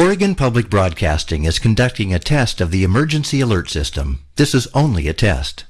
Oregon Public Broadcasting is conducting a test of the emergency alert system. This is only a test.